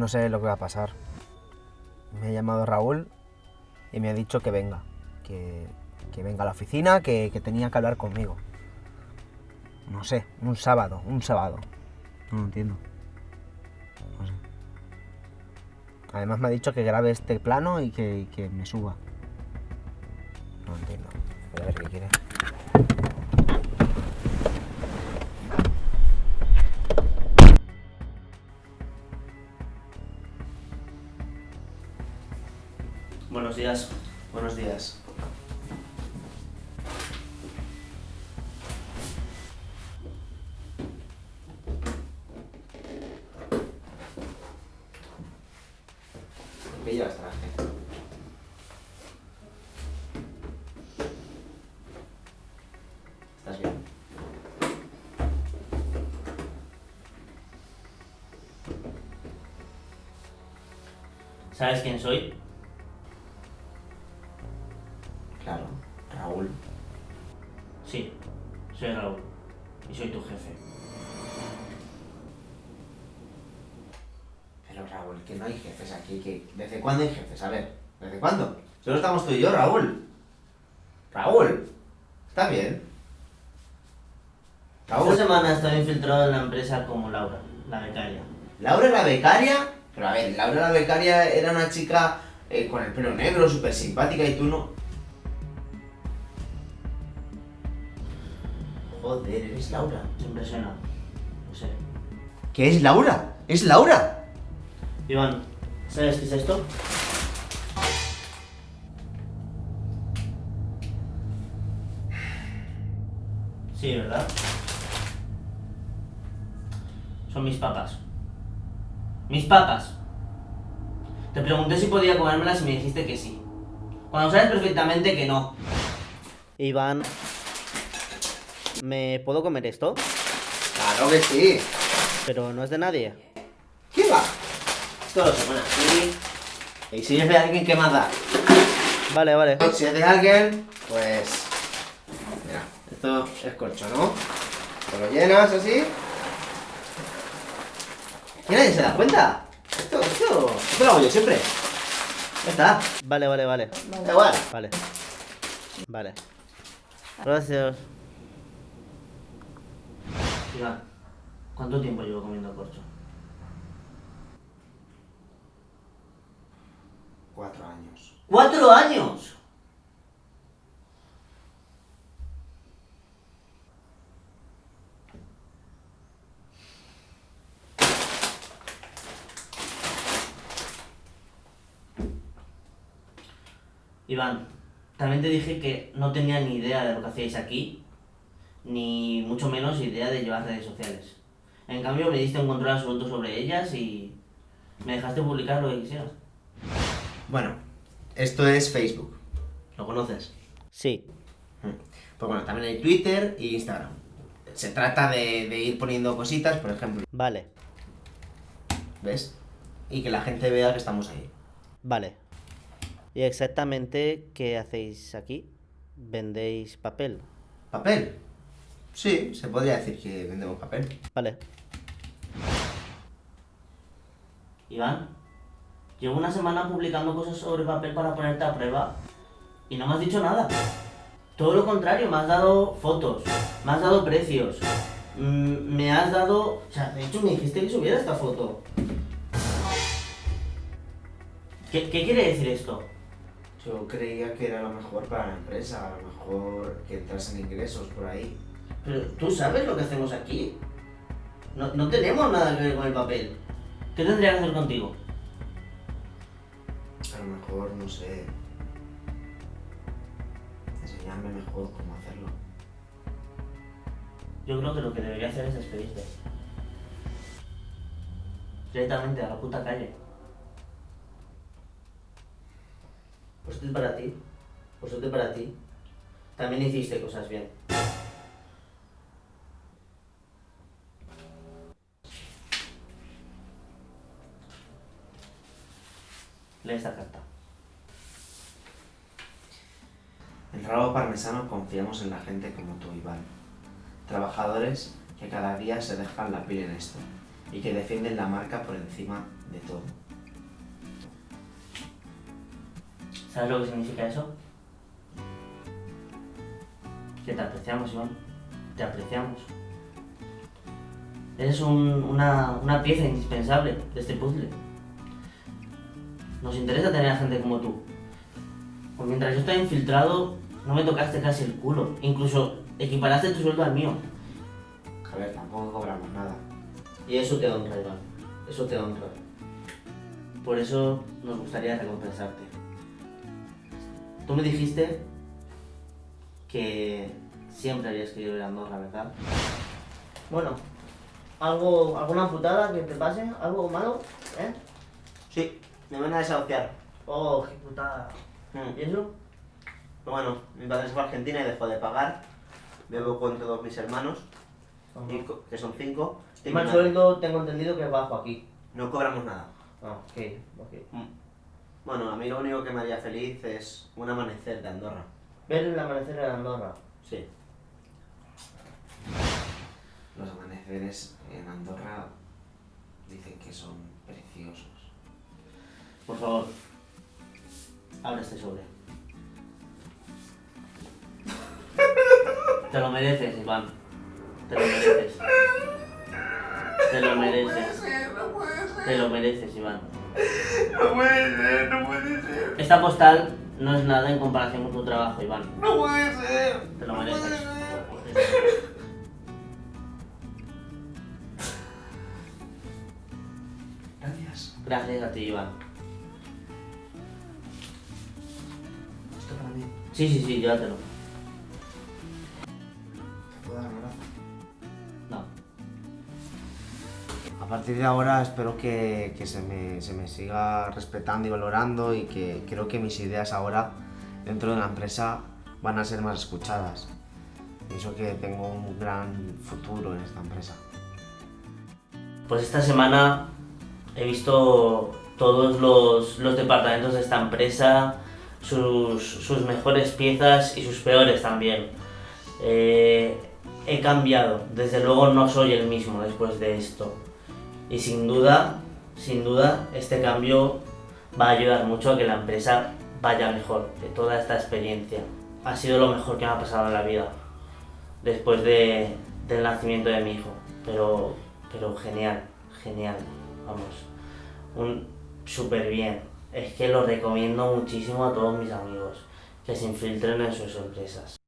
no sé lo que va a pasar. Me ha llamado Raúl y me ha dicho que venga, que, que venga a la oficina, que, que tenía que hablar conmigo. No sé, un sábado, un sábado. No lo entiendo. No sé. Además me ha dicho que grabe este plano y que, y que me suba. No entiendo. Voy a ver qué quiere. Días. Buenos días. ¿Qué llevas traje? ¿Estás bien? ¿Sabes quién soy? Pero Raúl, que no hay jefes aquí, que ¿desde cuándo hay jefes? A ver, ¿desde cuándo? Solo estamos tú y yo, Raúl. Raúl, ¿está bien? Raúl. Esta semana he estado infiltrado en la empresa como Laura, la becaria. ¿Laura la becaria? Pero a ver, Laura la becaria era una chica eh, con el pelo negro, súper simpática y tú no... Joder, eres Laura. Se impresiona. No sé. ¿Qué es Laura? ¡Es Laura! Iván, ¿sabes qué es esto? Sí, ¿verdad? Son mis papas. Mis papas. Te pregunté si podía comérmelas y me dijiste que sí. Cuando sabes perfectamente que no. Iván, ¿me puedo comer esto? Claro que sí. Pero no es de nadie. ¿Qué va? Esto lo se pone así. Y si es de alguien, ¿qué más da? Vale, vale. Si es de alguien, pues... Mira, esto es corcho, ¿no? Te lo llenas así. Y nadie se da cuenta. Esto, esto, esto lo hago yo siempre. Ya está. Vale, vale, vale. Da igual. Vale. Vale. Gracias. ¿Cuánto tiempo llevo comiendo corcho? Cuatro años. ¡Cuatro años! Iván, también te dije que no tenía ni idea de lo que hacíais aquí, ni mucho menos idea de llevar redes sociales. En cambio, me diste un control absoluto sobre ellas y me dejaste publicar lo que quisieras. Bueno, esto es Facebook. ¿Lo conoces? Sí. Pues bueno, también hay Twitter e Instagram. Se trata de, de ir poniendo cositas, por ejemplo, Vale. ¿ves? Y que la gente vea que estamos ahí. Vale. ¿Y exactamente qué hacéis aquí? ¿Vendéis papel? ¿Papel? Sí, se podría decir que vendemos papel. Vale. Iván, llevo una semana publicando cosas sobre papel para ponerte a prueba y no me has dicho nada. Todo lo contrario, me has dado fotos, me has dado precios, mm, me has dado... O sea, de hecho me dijiste que subiera esta foto. ¿Qué, qué quiere decir esto? Yo creía que era lo mejor para la empresa, a lo mejor que entrasen ingresos por ahí. Pero tú sabes lo que hacemos aquí. No, no tenemos nada que ver con el papel. ¿Qué tendría que hacer contigo? A lo mejor, no sé. Enseñarme mejor cómo hacerlo. Yo creo que lo que debería hacer es despedirte. Directamente a la puta calle. Pues esto es para ti. Pues esto es para ti. También hiciste cosas bien. Lee esta carta. En Rabo Parmesano confiamos en la gente como tú, Iván. Trabajadores que cada día se dejan la piel en esto. y que defienden la marca por encima de todo. ¿Sabes lo que significa eso? Que te apreciamos, Iván. Te apreciamos. Eres un- una, una pieza indispensable de este puzzle. Nos interesa tener a gente como tú. Pues mientras yo estaba infiltrado, no me tocaste casi el culo. Incluso equiparaste tu sueldo al mío. Javier, tampoco cobramos nada. Y eso te honra, Iván. Eso te honra. Por eso nos gustaría recompensarte. Tú me dijiste que siempre habías querido ir a Andorra, ¿verdad? Bueno, ¿algo, ¿alguna putada que te pase? ¿Algo malo? ¿Eh? Sí, me van a desahuciar. Oh, qué putada. Mm. ¿Y eso? Bueno, mi padre se fue a Argentina y dejó de pagar. Bebo con todos mis hermanos, y co- que son cinco. y más madre. sueldo tengo entendido que es bajo aquí. No cobramos nada. Ah, ok, ok. Mm. Bueno, a mí lo único que me haría feliz es un amanecer de Andorra. Ver el amanecer en Andorra. Sí. Los amaneceres en Andorra dicen que son preciosos. Por favor, abre este sobre. Te lo mereces, Iván. Te lo mereces. Te lo mereces. Te lo mereces, Iván. No puede ser, no puede ser. Esta postal no es nada en comparación con tu trabajo, Iván. No puede ser. Te lo mereces. Gracias. Gracias a ti, Iván. Sí, sí, sí, llévatelo. ¿Te puedo dar abrazo? No. A partir de ahora espero que, que se, me, se me siga respetando y valorando y que creo que mis ideas ahora dentro de la empresa van a ser más escuchadas. Pienso que tengo un gran futuro en esta empresa. Pues esta semana he visto todos los, los departamentos de esta empresa, sus, sus mejores piezas y sus peores también. Eh, he cambiado, desde luego no soy el mismo después de esto. Y sin duda, sin duda, este cambio va a ayudar mucho a que la empresa vaya mejor de toda esta experiencia. Ha sido lo mejor que me ha pasado en la vida después de, del nacimiento de mi hijo. Pero, pero genial, genial, vamos. Un súper bien. Es que lo recomiendo muchísimo a todos mis amigos que se infiltren en sus empresas.